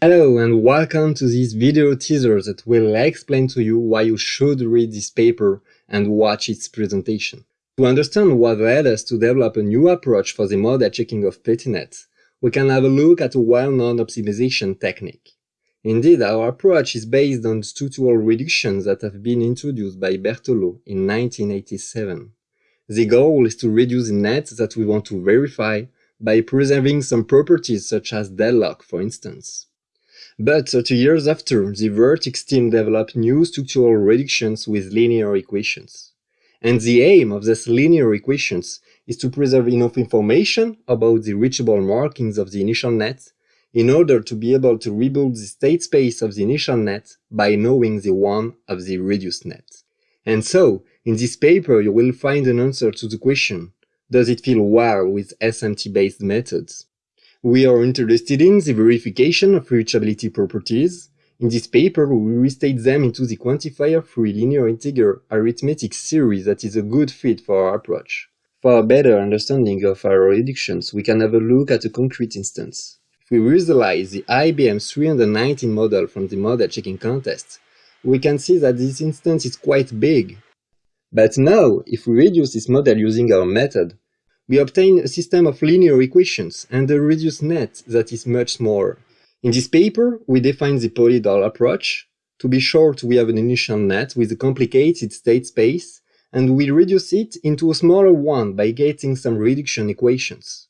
Hello and welcome to this video teaser that will explain to you why you should read this paper and watch its presentation. To understand what led us to develop a new approach for the model checking of Petri net, we can have a look at a well-known optimization technique. Indeed, our approach is based on structural reductions that have been introduced by Berthelot in 1987. The goal is to reduce the that we want to verify by preserving some properties such as deadlock, for instance. But uh, 30 years after, the VERTICS team developed new structural reductions with linear equations. And the aim of these linear equations is to preserve enough information about the reachable markings of the initial net in order to be able to rebuild the state space of the initial net by knowing the one of the reduced net. And so, in this paper you will find an answer to the question, does it feel well with SMT-based methods? We are interested in the verification of reachability properties. In this paper, we restate them into the quantifier-free linear integer arithmetic series that is a good fit for our approach. For a better understanding of our reductions, we can have a look at a concrete instance. If we visualize the IBM 319 model from the model checking contest, we can see that this instance is quite big. But now, if we reduce this model using our method, we obtain a system of linear equations and a reduced net that is much smaller. In this paper, we define the polyhedral approach. To be short, we have an initial net with a complicated state space, and we reduce it into a smaller one by getting some reduction equations.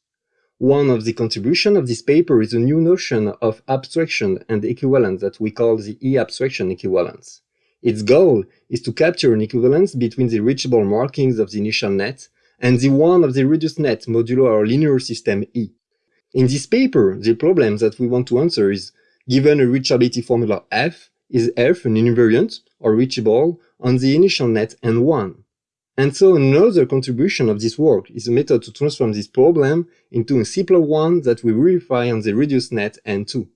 One of the contributions of this paper is a new notion of abstraction and equivalence that we call the E-abstraction equivalence. Its goal is to capture an equivalence between the reachable markings of the initial net and the one of the reduced net modulo our linear system E. In this paper, the problem that we want to answer is, given a reachability formula f, is f an invariant, or reachable, on the initial net N1? And so another contribution of this work is a method to transform this problem into a simpler one that we verify on the reduced net N2.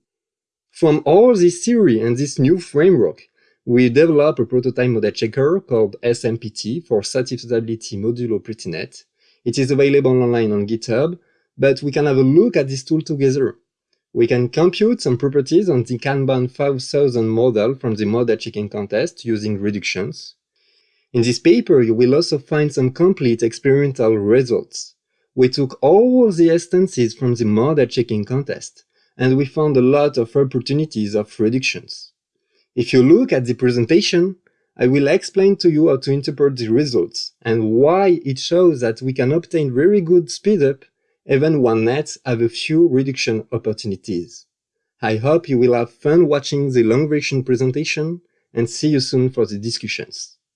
From all this theory and this new framework, we develop a prototype model checker called SMPT for satisfiability modulo Petri net. It is available online on GitHub, but we can have a look at this tool together. We can compute some properties on the Kanban 5000 model from the model checking contest using reductions. In this paper, you will also find some complete experimental results. We took all the instances from the model checking contest, and we found a lot of opportunities of reductions. If you look at the presentation, I will explain to you how to interpret the results and why it shows that we can obtain very good speedup even when nets have a few reduction opportunities. I hope you will have fun watching the long version presentation and see you soon for the discussions.